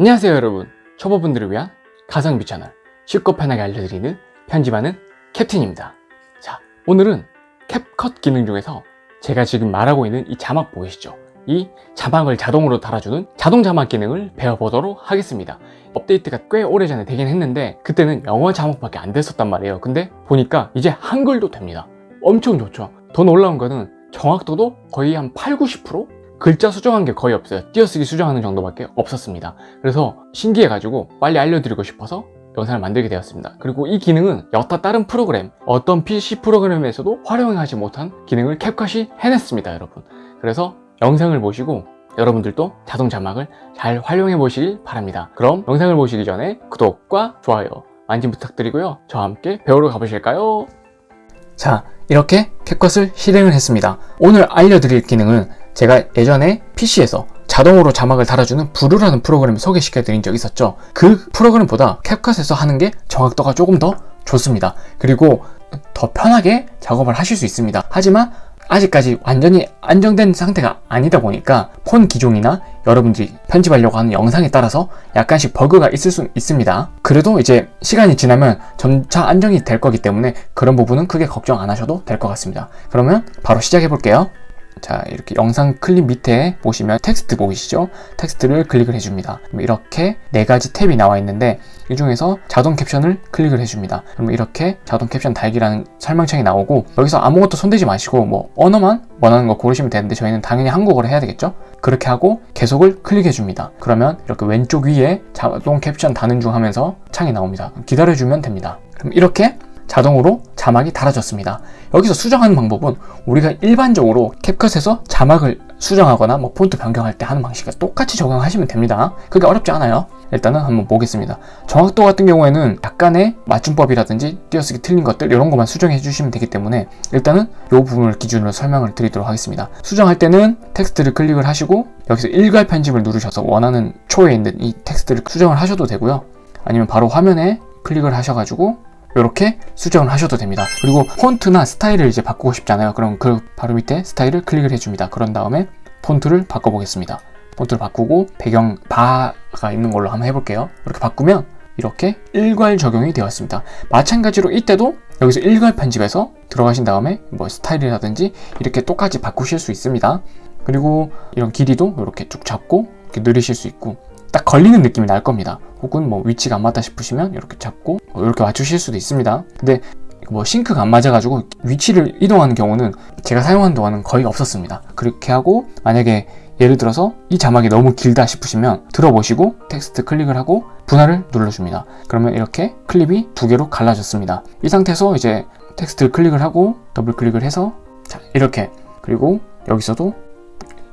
안녕하세요 여러분. 초보분들을 위한 가성비 채널 쉽고 편하게 알려드리는 편집하는 캡틴입니다. 자 오늘은 캡컷 기능 중에서 제가 지금 말하고 있는 이 자막 보이시죠? 이 자막을 자동으로 달아주는 자동 자막 기능을 배워보도록 하겠습니다. 업데이트가 꽤 오래전에 되긴 했는데 그때는 영어 자막밖에 안 됐었단 말이에요. 근데 보니까 이제 한글도 됩니다. 엄청 좋죠? 더 놀라운 거는 정확도도 거의 한 8, 90%? 글자 수정한 게 거의 없어요. 띄어쓰기 수정하는 정도밖에 없었습니다. 그래서 신기해가지고 빨리 알려드리고 싶어서 영상을 만들게 되었습니다. 그리고 이 기능은 여타 다른 프로그램 어떤 PC 프로그램에서도 활용하지 못한 기능을 캡컷이 해냈습니다 여러분. 그래서 영상을 보시고 여러분들도 자동 자막을 잘 활용해 보시길 바랍니다. 그럼 영상을 보시기 전에 구독과 좋아요 많이 부탁드리고요. 저와 함께 배우러 가보실까요? 자 이렇게 캡컷을 실행을 했습니다. 오늘 알려드릴 기능은 제가 예전에 PC에서 자동으로 자막을 달아주는 브루라는 프로그램을 소개시켜 드린 적이 있었죠. 그 프로그램보다 캡컷에서 하는 게 정확도가 조금 더 좋습니다. 그리고 더 편하게 작업을 하실 수 있습니다. 하지만 아직까지 완전히 안정된 상태가 아니다 보니까 폰 기종이나 여러분들이 편집하려고 하는 영상에 따라서 약간씩 버그가 있을 수 있습니다. 그래도 이제 시간이 지나면 점차 안정이 될 거기 때문에 그런 부분은 크게 걱정 안 하셔도 될 것 같습니다. 그러면 바로 시작해 볼게요 자 이렇게 영상 클립 밑에 보시면 텍스트 보이시죠? 텍스트를 클릭을 해줍니다. 이렇게 네 가지 탭이 나와 있는데 이 중에서 자동 캡션을 클릭을 해줍니다. 그러면 이렇게 자동 캡션 달기라는 설명창이 나오고 여기서 아무것도 손대지 마시고 뭐 언어만 원하는 거 고르시면 되는데 저희는 당연히 한국어로 해야 되겠죠? 그렇게 하고 계속을 클릭해 줍니다. 그러면 이렇게 왼쪽 위에 자동 캡션 다는 중 하면서 창이 나옵니다. 기다려주면 됩니다. 그럼 이렇게 자동으로 자막이 달아졌습니다. 여기서 수정하는 방법은 우리가 일반적으로 캡컷에서 자막을 수정하거나 뭐 폰트 변경할 때 하는 방식과 똑같이 적용하시면 됩니다. 그게 어렵지 않아요. 일단은 한번 보겠습니다. 정확도 같은 경우에는 약간의 맞춤법이라든지 띄어쓰기 틀린 것들 이런 것만 수정해 주시면 되기 때문에 일단은 이 부분을 기준으로 설명을 드리도록 하겠습니다. 수정할 때는 텍스트를 클릭을 하시고 여기서 일괄 편집을 누르셔서 원하는 초에 있는 이 텍스트를 수정을 하셔도 되고요. 아니면 바로 화면에 클릭을 하셔가지고 이렇게 수정을 하셔도 됩니다. 그리고 폰트나 스타일을 이제 바꾸고 싶잖아요. 그럼 그 바로 밑에 스타일을 클릭을 해줍니다. 그런 다음에 폰트를 바꿔보겠습니다. 폰트를 바꾸고 배경 바가 있는 걸로 한번 해볼게요. 이렇게 바꾸면 이렇게 일괄 적용이 되었습니다. 마찬가지로 이때도 여기서 일괄 편집해서 들어가신 다음에 뭐 스타일이라든지 이렇게 똑같이 바꾸실 수 있습니다. 그리고 이런 길이도 이렇게 쭉 잡고 이렇게 늘리실 수 있고 딱 걸리는 느낌이 날 겁니다. 혹은 뭐 위치가 안 맞다 싶으시면 이렇게 잡고 뭐 이렇게 맞추실 수도 있습니다. 근데 뭐 sync가 안 맞아가지고 위치를 이동하는 경우는 제가 사용한 동안은 거의 없었습니다. 그렇게 하고 만약에 예를 들어서 이 자막이 너무 길다 싶으시면 들어보시고 텍스트 클릭을 하고 분할을 눌러줍니다. 그러면 이렇게 클립이 두 개로 갈라졌습니다. 이 상태에서 이제 텍스트를 클릭을 하고 더블 클릭을 해서 자 이렇게. 그리고 여기서도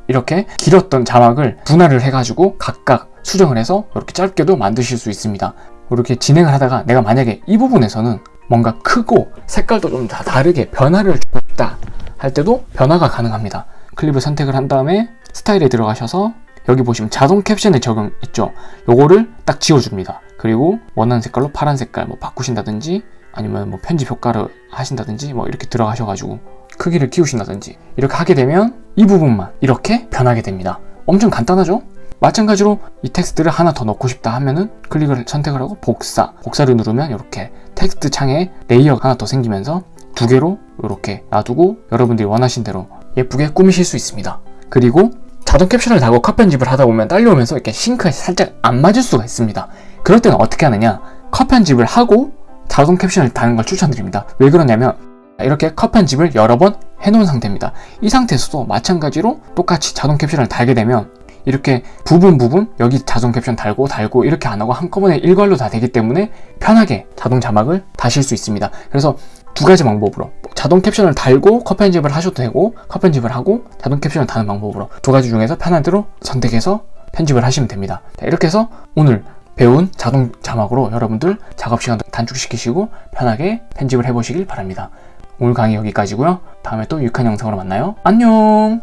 이렇게 길었던 자막을 분할을 해가지고 각각 수정을 해서 이렇게 짧게도 만드실 수 있습니다. 이렇게 진행을 하다가 내가 만약에 이 부분에서는 뭔가 크고 색깔도 좀 다 다르게 변화를 주고 싶다 할 때도 변화가 가능합니다. 클립을 선택을 한 다음에 스타일에 들어가셔서 여기 보시면 자동 캡션의 적용 있죠. 요거를 딱 지워줍니다. 그리고 원하는 색깔로 파란 색깔 뭐 바꾸신다든지 아니면 뭐 편집 효과를 하신다든지 뭐 이렇게 들어가셔가지고 크기를 키우신다든지 이렇게 하게 되면 이 부분만 이렇게 변하게 됩니다. 엄청 간단하죠? 마찬가지로 이 텍스트를 하나 더 넣고 싶다 하면은 클릭을 선택을 하고 복사. 복사를 누르면 이렇게 텍스트 창에 layer가 하나 더 생기면서 두 개로 이렇게 놔두고 여러분들이 원하신 대로 예쁘게 꾸미실 수 있습니다. 그리고 자동 캡션을 달고 컷 편집을 하다 보면 딸려오면서 이렇게 sync가 살짝 안 맞을 수가 있습니다. 그럴 때는 어떻게 하느냐? 컷 편집을 하고 자동 캡션을 다는 걸 추천드립니다. 왜 그러냐면 이렇게 컷 편집을 여러 번 해놓은 상태입니다. 이 상태에서도 마찬가지로 똑같이 자동 캡션을 달게 되면 이렇게 부분 부분 여기 자동 캡션 달고 달고 이렇게 안 하고 한꺼번에 일괄로 다 되기 때문에 편하게 자동 자막을 다실 수 있습니다. 그래서 두 가지 방법으로 자동 캡션을 달고 컷 편집을 하셔도 되고 컷 편집을 하고 자동 캡션을 다는 방법으로 두 가지 중에서 편한 대로 선택해서 편집을 하시면 됩니다. 이렇게 해서 오늘 배운 자동 자막으로 여러분들 작업 시간 단축시키시고 편하게 편집을 해보시길 바랍니다 오늘 강의 여기까지고요. 다음에 또 유익한 영상으로 만나요. 안녕